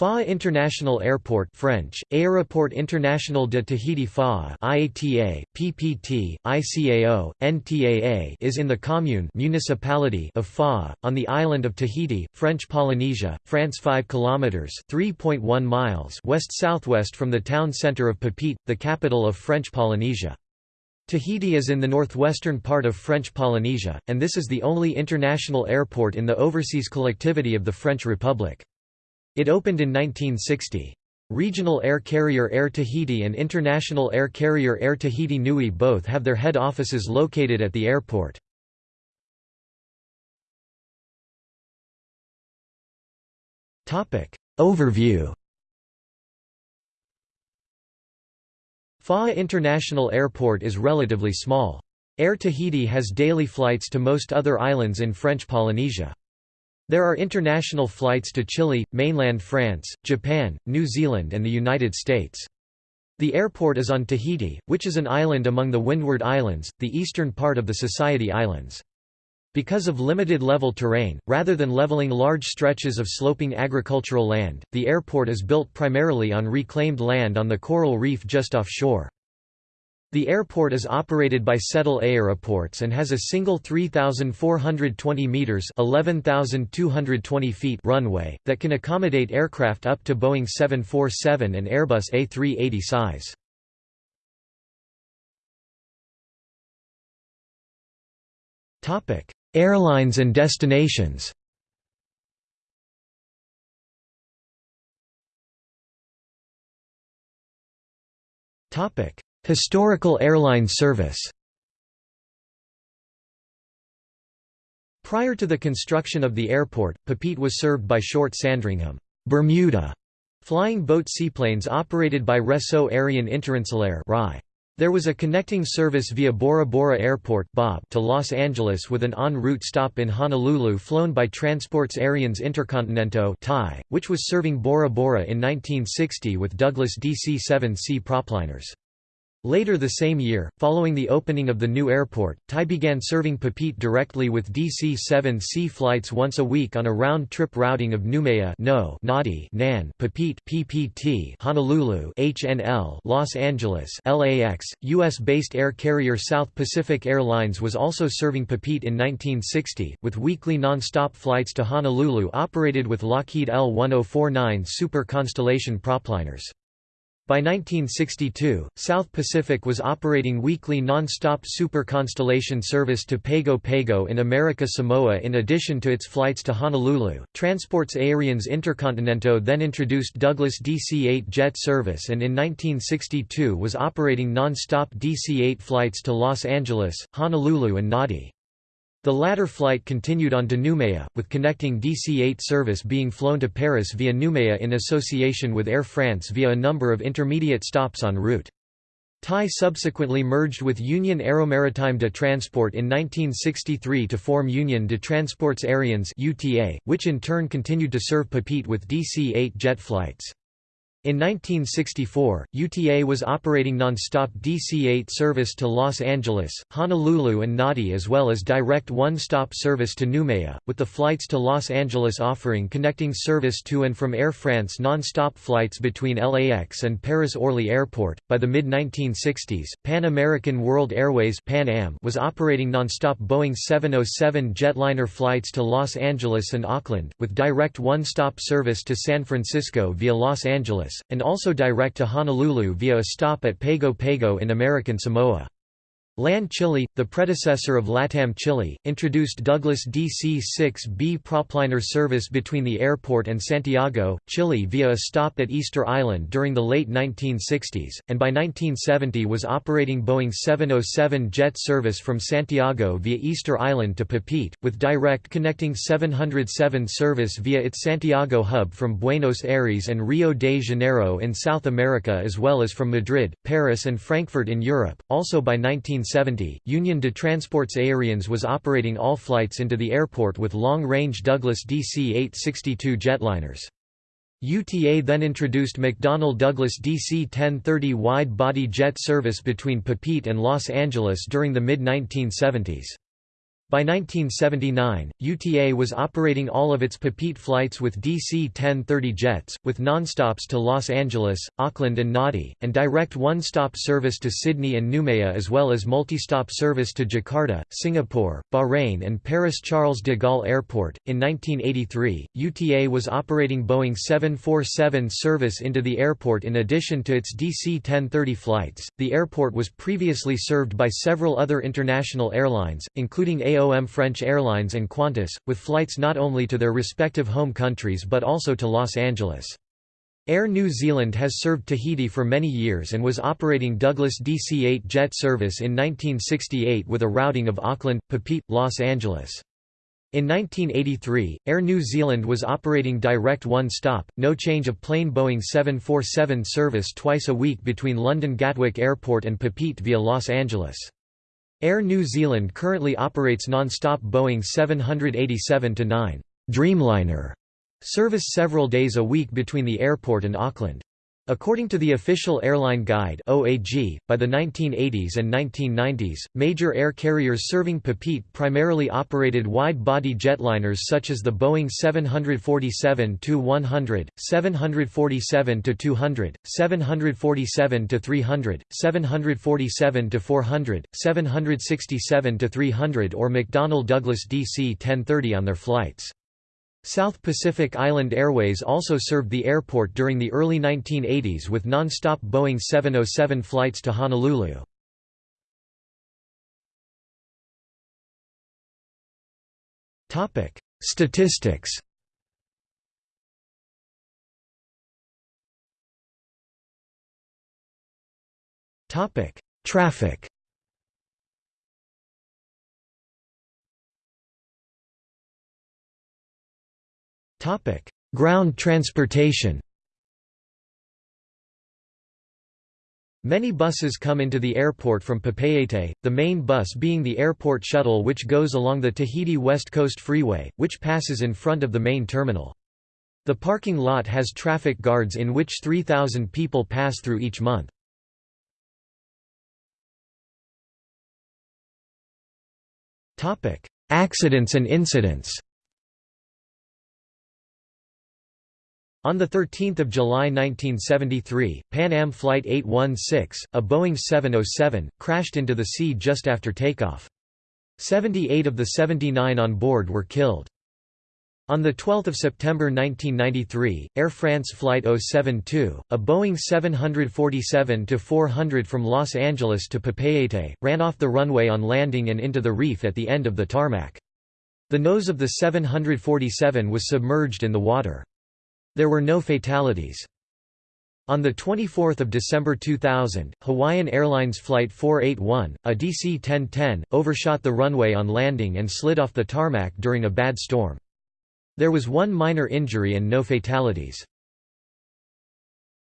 Faa'a International Airport French, Aéroport International de Tahiti Faa'a IATA, PPT, ICAO, NTAA is in the commune municipality of Faa'a, on the island of Tahiti, French Polynesia, France 5 km 3.1 miles west-southwest from the town centre of Papeete, the capital of French Polynesia. Tahiti is in the northwestern part of French Polynesia, and this is the only international airport in the overseas collectivity of the French Republic. It opened in 1960. Regional air carrier Air Tahiti and international air carrier Air Tahiti Nui both have their head offices located at the airport. Overview Faa'a International Airport is relatively small. Air Tahiti has daily flights to most other islands in French Polynesia. There are international flights to Chile, mainland France, Japan, New Zealand and the United States. The airport is on Tahiti, which is an island among the Windward Islands, the eastern part of the Society Islands. Because of limited level terrain, rather than leveling large stretches of sloping agricultural land, the airport is built primarily on reclaimed land on the coral reef just offshore. The airport is operated by SETIL Aéroports and has a single 3,420 metres 11,220 feet runway, that can accommodate aircraft up to Boeing 747 and Airbus A380 size. Airlines and destinations Topic Historical airline service Prior to the construction of the airport, Papeete was served by short Sandringham Bermuda flying boat seaplanes operated by Réseau Aérien Interinsulaire There was a connecting service via Bora Bora Airport to Los Angeles with an en route stop in Honolulu flown by Transports Aériens Intercontinentaux which was serving Bora Bora in 1960 with Douglas DC-7C propliners. Later the same year, following the opening of the new airport, TAI began serving Papeete directly with DC-7C flights once a week on a round-trip routing of Noumea no, Nadi Nan Papeete PPT Honolulu HNL Los Angeles LAX. U.S.-based air carrier South Pacific Airlines was also serving Papeete in 1960, with weekly non-stop flights to Honolulu operated with Lockheed L-1049 Super Constellation propliners. By 1962, South Pacific was operating weekly non-stop Super Constellation service to Pago Pago in America Samoa in addition to its flights to Honolulu. Transports Aériens Intercontinentaux then introduced Douglas DC-8 jet service and in 1962 was operating non-stop DC-8 flights to Los Angeles, Honolulu and Nadi. The latter flight continued on to Noumea, with connecting DC-8 service being flown to Paris via Noumea in association with Air France via a number of intermediate stops en route. TAI subsequently merged with Union Aeromaritime de Transport in 1963 to form Union de Transports Aériens which in turn continued to serve Papeete with DC-8 jet flights. In 1964, UTA was operating non-stop DC-8 service to Los Angeles, Honolulu and Nadi as well as direct one-stop service to Noumea, with the flights to Los Angeles offering connecting service to and from Air France non-stop flights between LAX and Paris-Orly Airport. By the mid-1960s, Pan American World Airways Pan Am was operating non-stop Boeing 707 jetliner flights to Los Angeles and Auckland, with direct one-stop service to San Francisco via Los Angeles and also direct to Honolulu via a stop at Pago Pago in American Samoa. LAN Chile, the predecessor of LATAM Chile, introduced Douglas DC-6B propliner service between the airport and Santiago, Chile via a stop at Easter Island during the late 1960s, and by 1970 was operating Boeing 707 jet service from Santiago via Easter Island to Papeete, with direct connecting 707 service via its Santiago hub from Buenos Aires and Rio de Janeiro in South America as well as from Madrid, Paris and Frankfurt in Europe. Also by 1970 1970, Union de Transports Aériens was operating all flights into the airport with long-range Douglas DC-8-62 jetliners. UTA then introduced McDonnell Douglas DC-10-30 wide-body jet service between Papeete and Los Angeles during the mid-1970s. By 1979, UTA was operating all of its Papeete flights with DC-10-30 jets, with nonstops to Los Angeles, Auckland and Nadi, and direct one-stop service to Sydney and Noumea as well as multi-stop service to Jakarta, Singapore, Bahrain and Paris Charles de Gaulle Airport. In 1983, UTA was operating Boeing 747 service into the airport in addition to its DC-10-30 flights. The airport was previously served by several other international airlines, including AO KLM French Airlines and Qantas, with flights not only to their respective home countries but also to Los Angeles. Air New Zealand has served Tahiti for many years and was operating Douglas DC-8 jet service in 1968 with a routing of Auckland, Papeete, Los Angeles. In 1983, Air New Zealand was operating direct one-stop, no change of plane Boeing 747 service twice a week between London Gatwick Airport and Papeete via Los Angeles. Air New Zealand currently operates non-stop Boeing 787-9 Dreamliner service several days a week between the airport and Auckland. According to the official Airline Guide (OAG), by the 1980s and 1990s, major air carriers serving Papeete primarily operated wide-body jetliners such as the Boeing 747-100, 747-200, 747-300, 747-400, 767-300 or McDonnell Douglas DC-10-30 on their flights. South Pacific Island Airways also served the airport during the early 1980s with non-stop Boeing 707 flights to Honolulu. Statistics Traffic Ground transportation. Many buses come into the airport from Papeete, the main bus being the airport shuttle which goes along the Tahiti West Coast Freeway, which passes in front of the main terminal. The parking lot has traffic guards in which 3,000 people pass through each month. Accidents and incidents On 13 July 1973, Pan Am Flight 816, a Boeing 707, crashed into the sea just after takeoff. 78 of the 79 on board were killed. On 12 September 1993, Air France Flight 072, a Boeing 747-400 from Los Angeles to Papeete, ran off the runway on landing and into the reef at the end of the tarmac. The nose of the 747 was submerged in the water. There were no fatalities. On 24 December 2000, Hawaiian Airlines Flight 481, a DC-10-10, overshot the runway on landing and slid off the tarmac during a bad storm. There was one minor injury and no fatalities.